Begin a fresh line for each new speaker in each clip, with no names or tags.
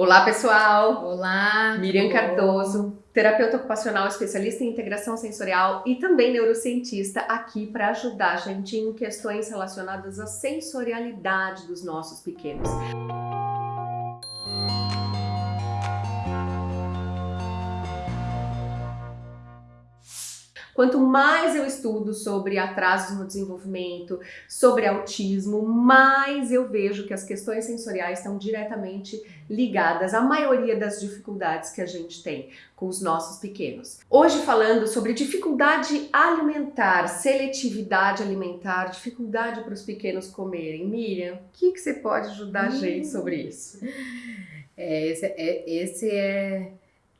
Olá, pessoal!
Olá!
Miriam Cardoso, terapeuta ocupacional especialista em integração sensorial e também neurocientista, aqui para ajudar a gente em questões relacionadas à sensorialidade dos nossos pequenos. Quanto mais eu estudo sobre atrasos no desenvolvimento, sobre autismo, mais eu vejo que as questões sensoriais estão diretamente ligadas à maioria das dificuldades que a gente tem com os nossos pequenos. Hoje falando sobre dificuldade alimentar, seletividade alimentar, dificuldade para os pequenos comerem. Miriam, o que, que você pode ajudar a gente sobre isso?
É, esse é, esse é,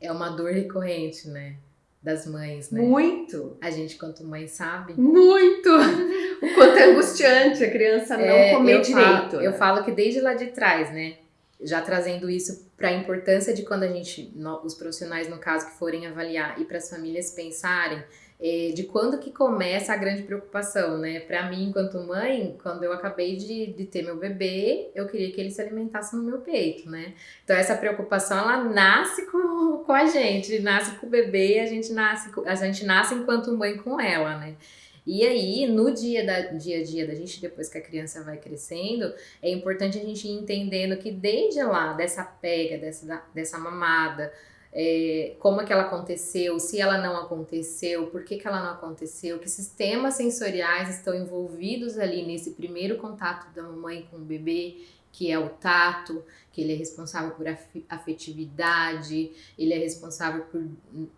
é uma dor recorrente, né? Das mães, né?
Muito!
A gente, quanto mãe, sabe.
Muito! o quanto é angustiante a criança não é, comer eu direito.
Falo, né? Eu falo que desde lá de trás, né? Já trazendo isso para a importância de quando a gente, os profissionais, no caso, que forem avaliar e para as famílias pensarem de quando que começa a grande preocupação, né? Para mim, enquanto mãe, quando eu acabei de, de ter meu bebê, eu queria que ele se alimentasse no meu peito, né? Então essa preocupação ela nasce com, com a gente, nasce com o bebê, a gente nasce a gente nasce enquanto mãe com ela, né? E aí, no dia, da, dia a dia da gente, depois que a criança vai crescendo, é importante a gente ir entendendo que desde lá, dessa pega, dessa, dessa mamada, é, como é que ela aconteceu, se ela não aconteceu, por que, que ela não aconteceu, que sistemas sensoriais estão envolvidos ali nesse primeiro contato da mamãe com o bebê, que é o tato, que ele é responsável por afetividade, ele é responsável por,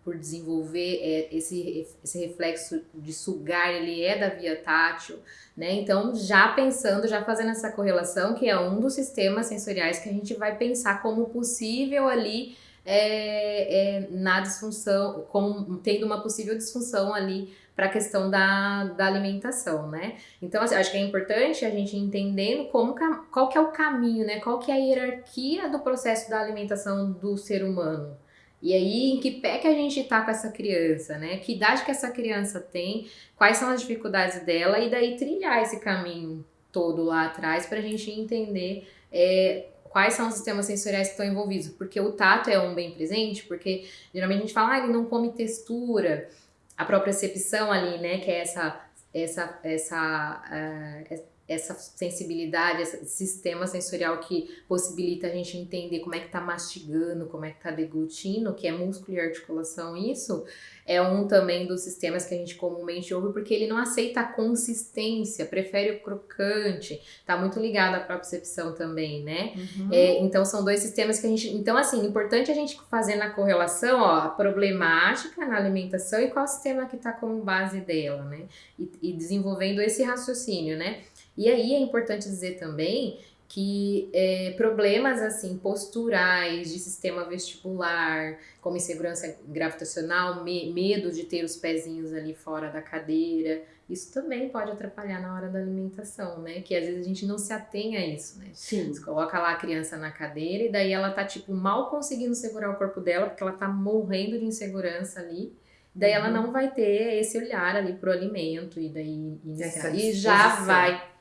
por desenvolver é, esse, esse reflexo de sugar, ele é da via tátil, né? Então, já pensando, já fazendo essa correlação, que é um dos sistemas sensoriais que a gente vai pensar como possível ali é, é, na disfunção, como tendo uma possível disfunção ali para a questão da, da alimentação, né? Então, assim, acho que é importante a gente entendendo como, qual que é o caminho, né? Qual que é a hierarquia do processo da alimentação do ser humano. E aí, em que pé que a gente tá com essa criança, né? Que idade que essa criança tem, quais são as dificuldades dela, e daí trilhar esse caminho todo lá atrás para a gente entender é, quais são os sistemas sensoriais que estão envolvidos, porque o tato é um bem presente, porque geralmente a gente fala, ah, ele não come textura, a própria percepção ali, né, que é essa, essa, essa, uh, essa sensibilidade, esse sistema sensorial que possibilita a gente entender como é que tá mastigando, como é que tá deglutindo, que é músculo e articulação, isso é um também dos sistemas que a gente comumente ouve, porque ele não aceita a consistência, prefere o crocante, tá muito ligado à propriocepção também, né? Uhum. É, então são dois sistemas que a gente. Então, assim, importante a gente fazer na correlação, ó, a problemática na alimentação e qual sistema que tá como base dela, né? E, e desenvolvendo esse raciocínio, né? E aí é importante dizer também que é, problemas assim posturais de sistema vestibular, como insegurança gravitacional, me, medo de ter os pezinhos ali fora da cadeira, isso também pode atrapalhar na hora da alimentação, né? Que às vezes a gente não se atém a isso, né?
Sim.
Você coloca lá a criança na cadeira e daí ela tá tipo mal conseguindo segurar o corpo dela porque ela tá morrendo de insegurança ali. Daí uhum. ela não vai ter esse olhar ali pro alimento e daí iniciar, e já vai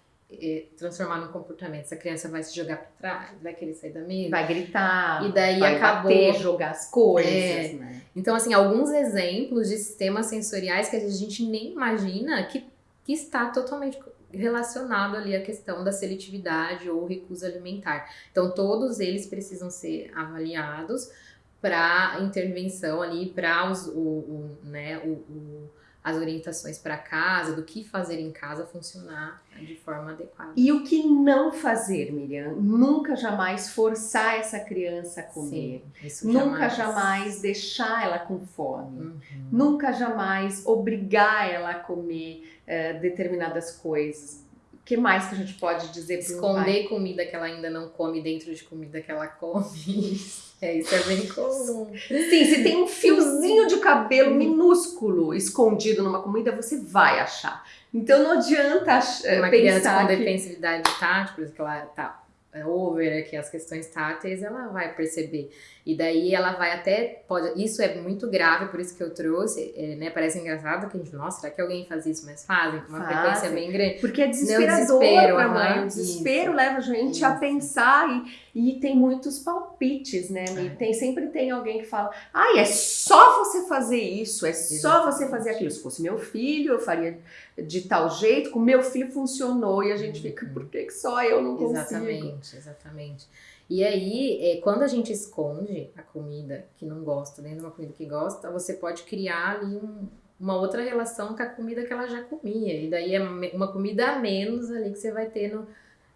transformar no comportamento. Essa criança vai se jogar para trás, vai querer sair da mesa.
Vai gritar.
E daí
vai
acabou.
Bater, jogar as coisas,
é.
né?
Então, assim, alguns exemplos de sistemas sensoriais que a gente nem imagina que, que está totalmente relacionado ali à questão da seletividade ou recusa alimentar. Então, todos eles precisam ser avaliados para intervenção ali, para o, o, né, o, o as orientações para casa, do que fazer em casa funcionar de forma adequada.
E o que não fazer, Miriam? Nunca jamais forçar essa criança a comer. Sim, Nunca jamais. jamais deixar ela com fome. Uhum. Nunca jamais obrigar ela a comer uh, determinadas coisas que mais que a gente pode dizer
para Esconder comida que ela ainda não come dentro de comida que ela come. é, isso é bem comum.
Sim, se tem um fiozinho de cabelo minúsculo escondido numa comida, você vai achar. Então não adianta
Uma
pensar
criança com
que...
defensividade tática, por exemplo, que ela tá é, over aqui as questões táteis, ela vai perceber. E daí ela vai até, pode, isso é muito grave, por isso que eu trouxe, é, né, parece engraçado que a gente, nossa, será que alguém faz isso? Mas fazem com uma fazem. frequência bem grande.
Porque é desesperador para mãe, o desespero isso. leva a gente isso. a pensar e, e tem muitos palpites, né, é. tem, sempre tem alguém que fala, ai, é só você fazer isso, é Exatamente. só você fazer aquilo. Se fosse meu filho, eu faria de tal jeito, com meu filho funcionou e a gente fica, por que, que só eu não consigo?
Exatamente, exatamente. E aí, é, quando a gente esconde a comida que não gosta dentro de uma comida que gosta, você pode criar ali um, uma outra relação com a comida que ela já comia. E daí é uma comida a menos ali que você vai ter no,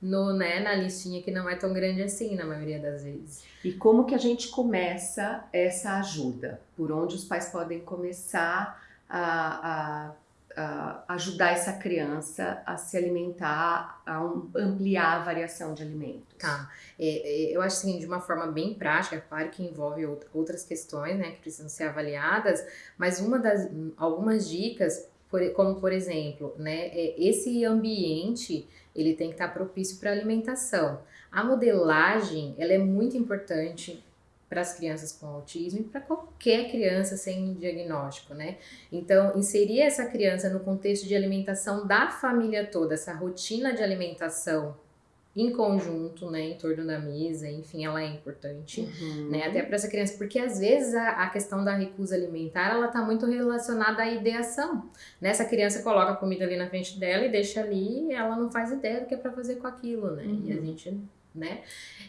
no, né, na listinha que não é tão grande assim, na maioria das vezes.
E como que a gente começa essa ajuda? Por onde os pais podem começar a, a uh, ajudar essa criança a se alimentar, a um, ampliar a variação de alimentos?
Tá. É, é, eu acho assim, de uma forma bem prática, claro que envolve outras questões, né, que precisam ser avaliadas, mas uma das, algumas dicas, como por exemplo, né, é, esse ambiente, ele tem que estar propício para alimentação. A modelagem, ela é muito importante para as crianças com autismo e para qualquer criança sem diagnóstico, né? Então, inserir essa criança no contexto de alimentação da família toda, essa rotina de alimentação em conjunto, né, em torno da mesa, enfim, ela é importante, uhum. né, até para essa criança, porque às vezes a, a, questão da recusa alimentar, ela tá muito relacionada à ideação, né, essa criança coloca a comida ali na frente dela e deixa ali, ela não faz ideia do que é para fazer com aquilo, né, uhum. e a uhum. gente né?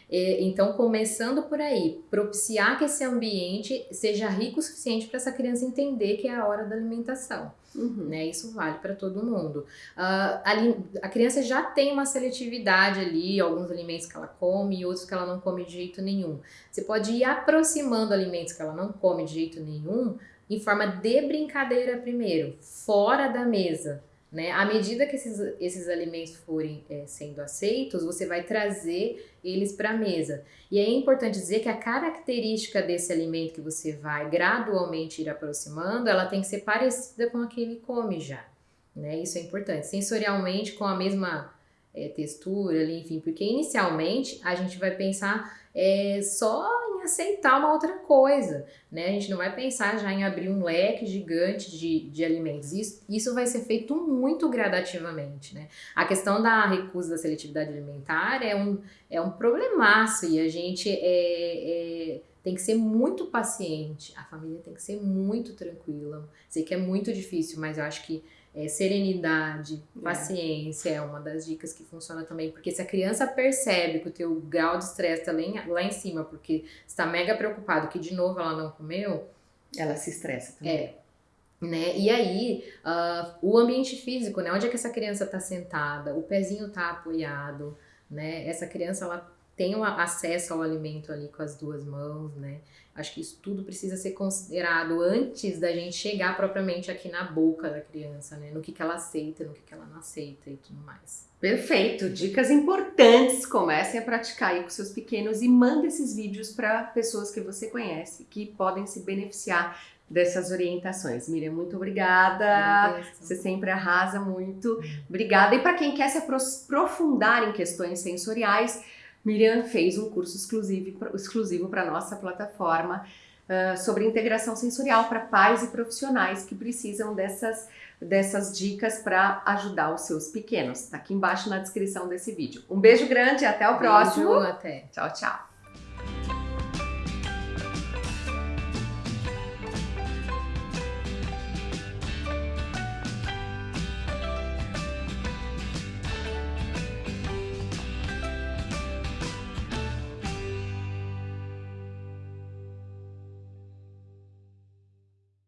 então, começando por aí, propiciar que esse ambiente seja rico o suficiente para essa criança entender que é a hora da alimentação. Uhum. Né? Isso vale para todo mundo. Uh, ali, a criança já tem uma seletividade ali, alguns alimentos que ela come e outros que ela não come de jeito nenhum. Você pode ir aproximando alimentos que ela não come de jeito nenhum em forma de brincadeira primeiro, fora da mesa. Né? À medida que esses, esses alimentos forem é, sendo aceitos, você vai trazer eles para a mesa. E é importante dizer que a característica desse alimento que você vai gradualmente ir aproximando, ela tem que ser parecida com a que ele come já. Né? Isso é importante. Sensorialmente, com a mesma é, textura, enfim, porque inicialmente a gente vai pensar é, só aceitar uma outra coisa, né? A gente não vai pensar já em abrir um leque gigante de, de alimentos. Isso, isso vai ser feito muito gradativamente, né? A questão da recusa da seletividade alimentar é um, é um problemaço e a gente é, é tem que ser muito paciente, a família tem que ser muito tranquila. Sei que é muito difícil, mas eu acho que é, serenidade, é. paciência é. é uma das dicas que funciona também, porque se a criança percebe que o teu grau de estresse está lá, lá em cima, porque está mega preocupado que de novo ela não comeu,
ela se estressa também.
É. Né? E aí, uh, o ambiente físico, né? Onde é que essa criança está sentada? O pezinho está apoiado, né? Essa criança, ela tem acesso ao alimento ali com as duas mãos, né? Acho que isso tudo precisa ser considerado antes da gente chegar propriamente aqui na boca da criança, né? No que, que ela aceita, no que, que ela não aceita e tudo mais.
Perfeito, dicas importantes. Comecem a praticar aí com seus pequenos e manda esses vídeos para pessoas que você conhece que podem se beneficiar dessas orientações. Miriam, muito obrigada. Você sempre arrasa muito. Obrigada. E para quem quer se aprofundar em questões sensoriais, Miriam fez um curso exclusivo, exclusivo para a nossa plataforma uh, sobre integração sensorial para pais e profissionais que precisam dessas, dessas dicas para ajudar os seus pequenos. Está aqui embaixo na descrição desse vídeo. Um beijo grande e até o
beijo,
próximo.
Até.
Tchau, tchau.